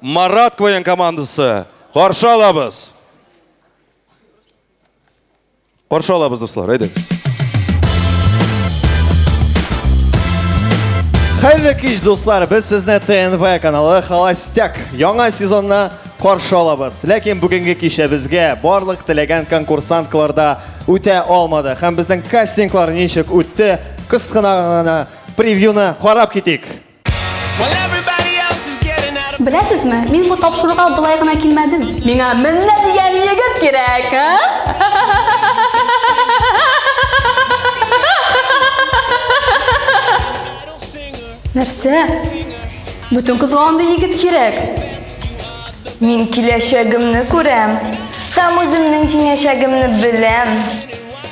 Марат Квоен командасы. Каршы алабыз. Каршы алабыз, дуслар, әйдәгез. Хәерле кич, дуслар, без сезне ТНВ каналы Холостяк яңа сезонна каршы алабыз. Ләкин бүгенге кичә безгә барлык теләгән конкурсанткаларда үтә алмады. Һәм безнең кастинглар ничек үтте, кыскына гына Превьюны карап китик. Беләсезме, мин бу тапшыруга былай гына килмәдем. Миңа менә дигән егет кирәк, а? Нәрсә? Бүтән кызга андый егет кирәк. Мин киләчәгемне күрәм. Һәм үземнең киләчәгемне беләм.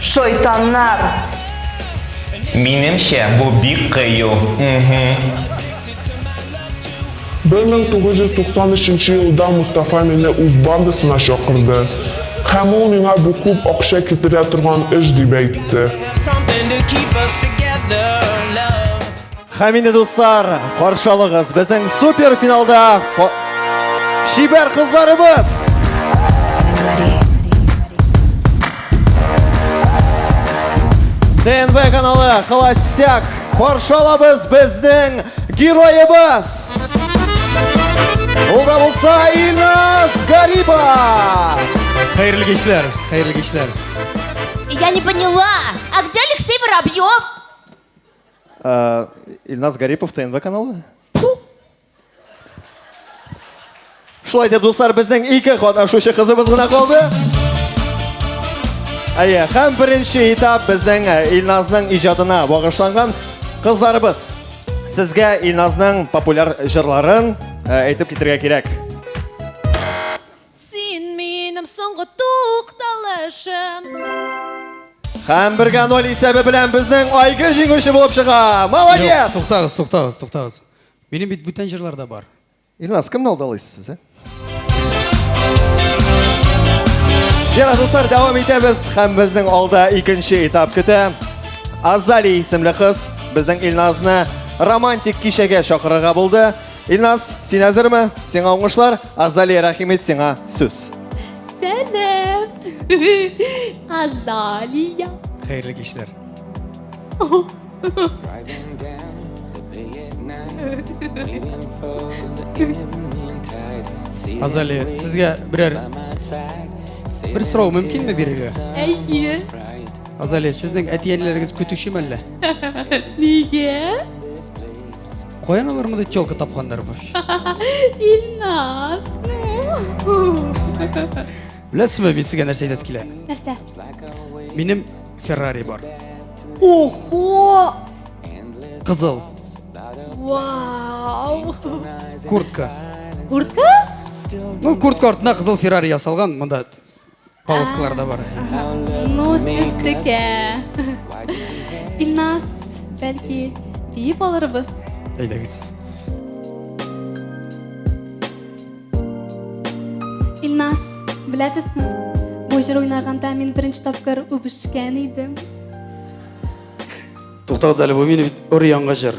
Шайтаннар! Минемчә, бу бик кыю. Мхм. 1993 елда Мустафа мине үз бандасына чакырды, һәм ул миңа бу күп акча китерә торган эш дип әйтте. Хәмине дуслар, каршы алыгыз безнең супер финалда шибәр кызларыбыз! ДНВ каналы Холостяк каршы алабыз безнең героебыз! Ул да булса Илназ Гарипа! Хәерле кичләр, хәерле кичләр. Я не поняла, а где Алексей Воробьев? А, Ильназ Гарипов, ТНВ каналы. Шулай дип, дуслар, безнең ике катнашучы кызыбыз гына калды. Әйе, һәм беренче этап безнең э, Илназның иҗатына багышланган кызларыбыз. Сезгә Илназның популяр җырларын э, әйтеп китергә кирәк. Син минем соңгы тукталышым. Һәм бергә ноль исәбе белән безнең Айгөл җиңүче булып чыга. Молодец! Туктагыз, туктагыз, туктагыз. Минем бит бүтән җырлар да бар. Илназ, кемне алдалыйсыз сез, ә? Ярар, дуслар, дәвам итәбез. Һәм безнең алда икенче этап көтә. Азали исемле кыз безнең Илназны романтик кичәгә чакырырга булды. Илназ, син әзерме? Сиңа уңышлар. Азали, рәхимет сиңа сүз. Сәлам. Азалия. Хәерле кичләр. Азали, сезгә берәр бер сорау мөмкинме бирергә? Әйе. Азали, сезнең әти-әниләрегез көтүчеме әллә? Нигә? Каян алар монда телка тапканнар баш? Илназ. Беләсезме, мин сезгә нәрсә әйтәсе килә? Нәрсә? Минем Феррари бар. Ого! Кызыл. Вау! Куртка. Куртка? Ну, куртка артына кызыл Феррари ясалган, монда Полоскалар да бар. Ну, сез текә. Илназ, бәлки, биеп алырбыз. Әйдәгез. Илназ, беләсезме? Бу җыр уйнаганда мин беренче тапкыр үбешкән идем. Туктагыз әле, бу мине бит өр яңгы җыр.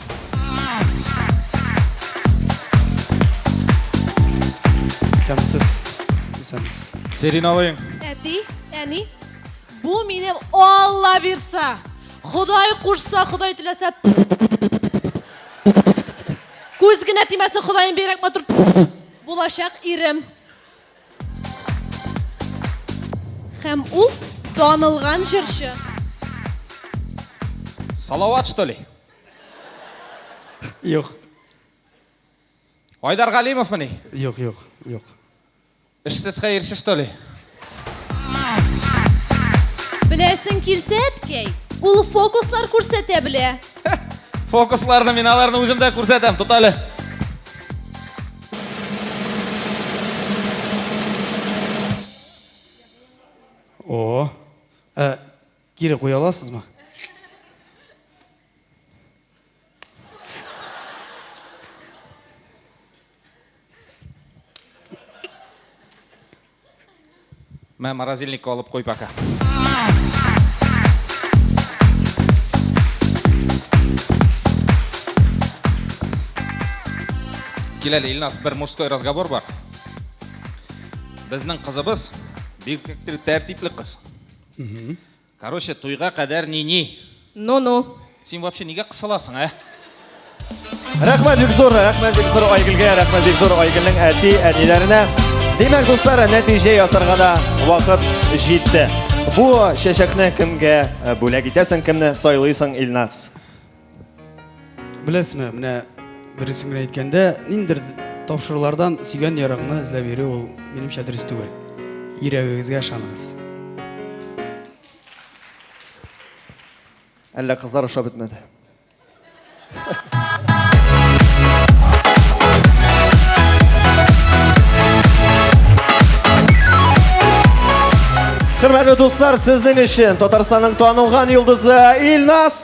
Исәнмесез. Исәнмесез. Серин алыйм. Әти, әни, бу минем Алла бирса. Ходай кушса, Ходай теләсә. Күз генә тимәсен Ходаем бирәк матур булачак ирем. Һәм ул танылган җырчы. Салават, что ли? Юк. Айдар Галимовмыни? Юк, юк, юк. Эшсез хәерче, что ли? Беләсең килсә, әткәй, ул фокуслар күрсәтә белә. Фокусларны мин аларны үзем дә күрсәтәм, тот әле. О, ә, Кире куя аласызмы? Мә, морозильникка алып кой пока. Кил әле, Илнас, бер мужской разговор бар. Безнең кызыбыз бик тәртипле кыз. Короче, туйга кадәр ни-ни. Ну-ну. Син вообще нигә кысыласың, ә? Рәхмәт бик зур, рәхмәт бик зур Айгөлгә, рәхмәт бик зур Айгөлнең әти, әниләренә. Димәк, дуслар, нәтиҗә ясарга да вакыт җитте. Бу чәчәкне кемгә э, бүләк итәсең, кемне сайлыйсың, Илназ? Беләсезме, менә дөресен генә әйткәндә, ниндер тапшырулардан сөйгән ярыгыңны эзләп йөрү ул минемчә дөрес түгел. Йөрәгегезгә ышаныгыз. Әллә кызлар ошап бетмәде. Хөрмәтле дуслар, сезнең өчен Татарстанның танылган йолдызы Илназ